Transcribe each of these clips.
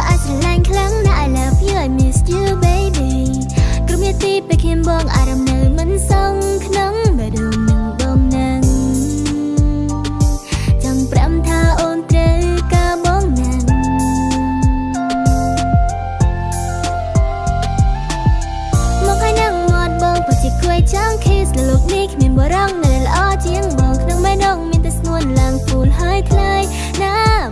ក៏អាចស្រឡាញ់ខ្លាំងណាស់ I love you I miss you baby ក្រុមយទីពេលខ្ញុំបងអារម្មណ៍នៅមិនសងក្នុងបេះដូងនឹងបងនឹងចង់ប្រាំថាអូនត្រូវការបងណាស់មកហើយនឹងមាត់បងបើជាគួយចង់ kiss លោកនេះគ្មានបរងនៅល្អជាងបងក្នុងបេះដូងមានតែស្នួនឡើងពូលហើយថ្លៃណាស់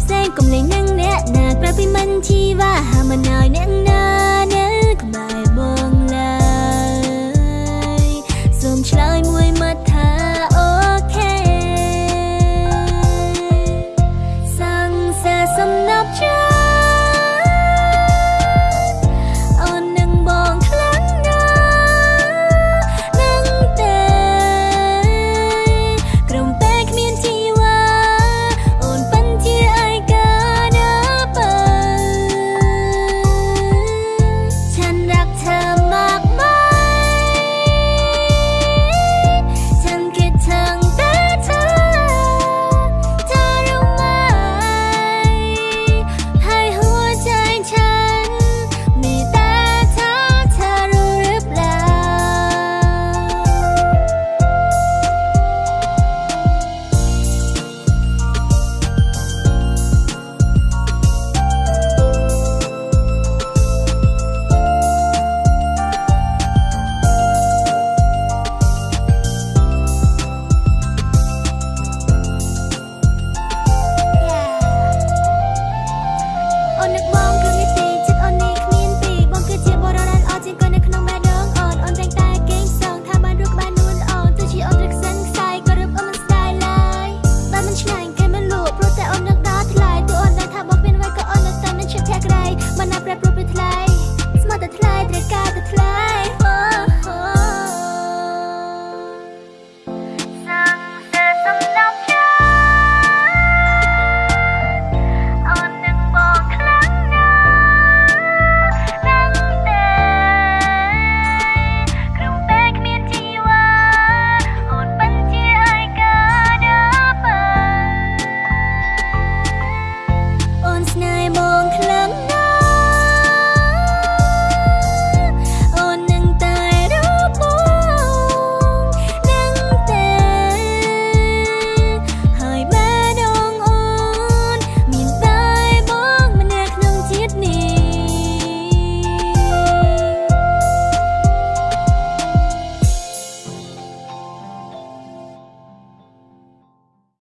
ផ្សេងៗកុំលេងនឹងអ្នកណាក្រៅពីមិនជីវ៉ាហាមិនឲ្យអ្នកណា